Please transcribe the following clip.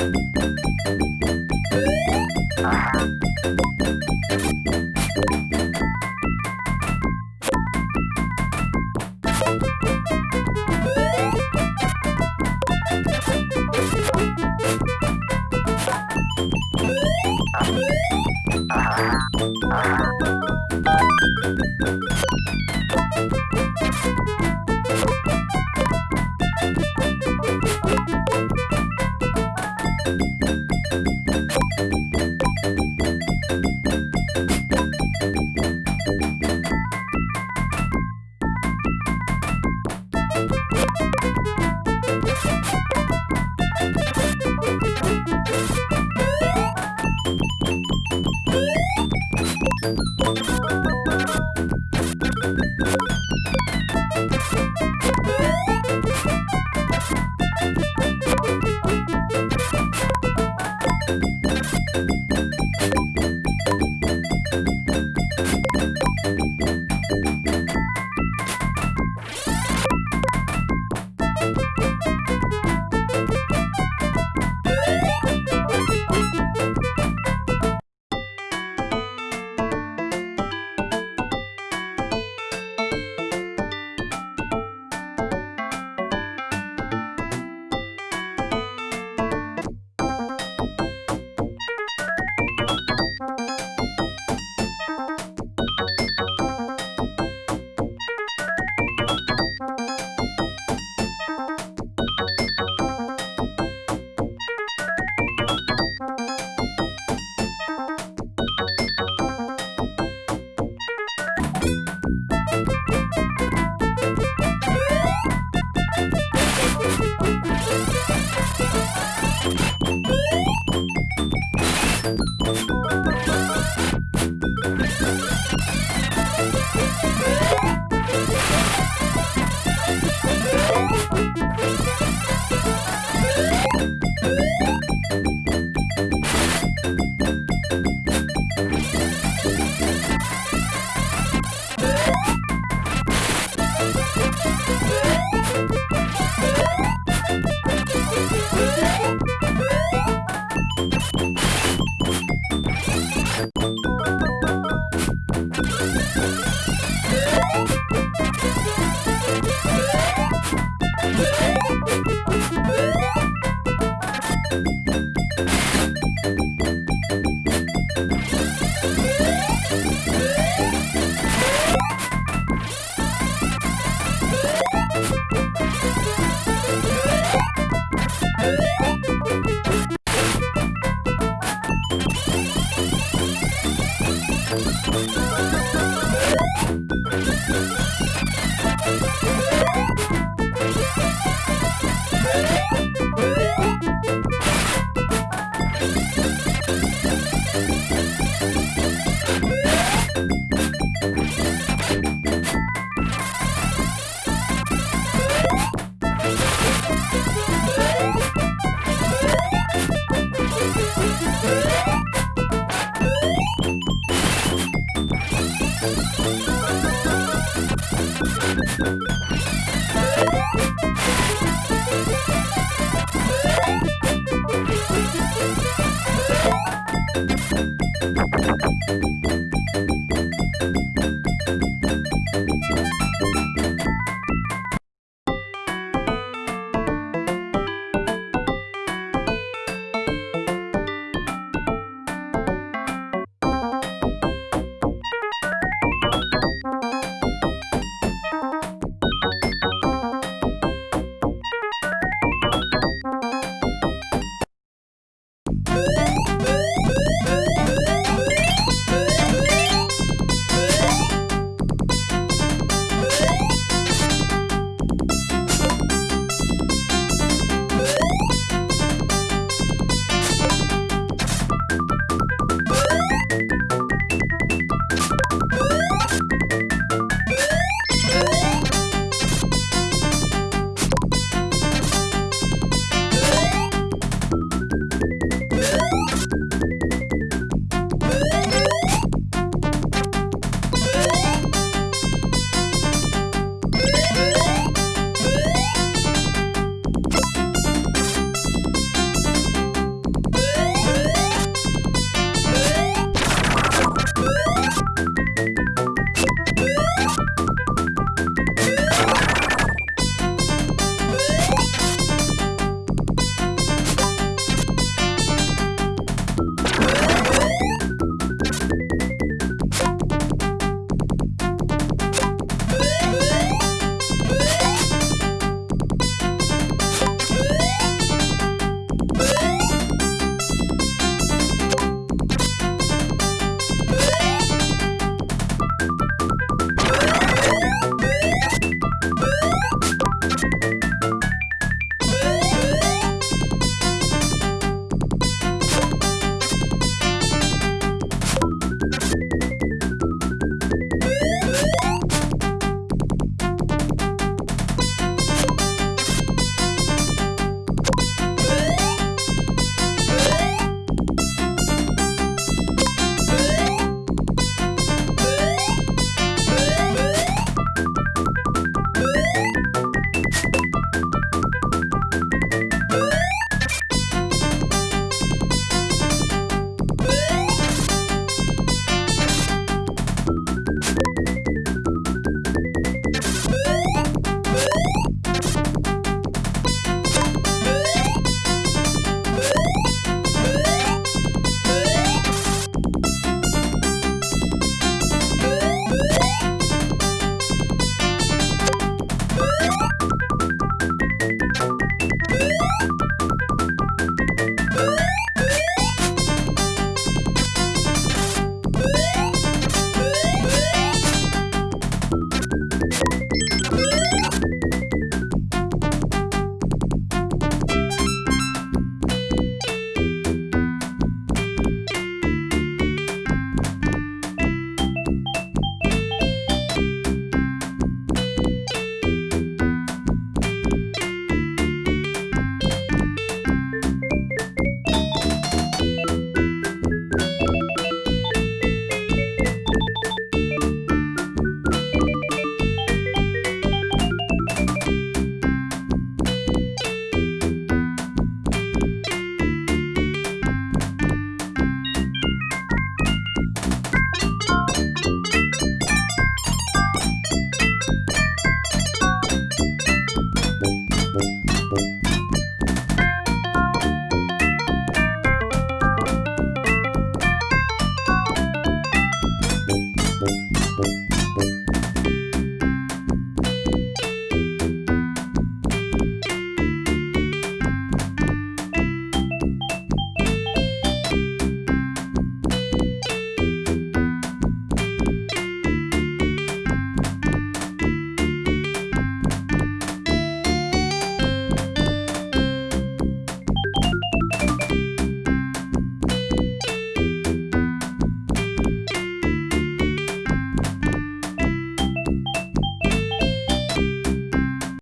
Música you you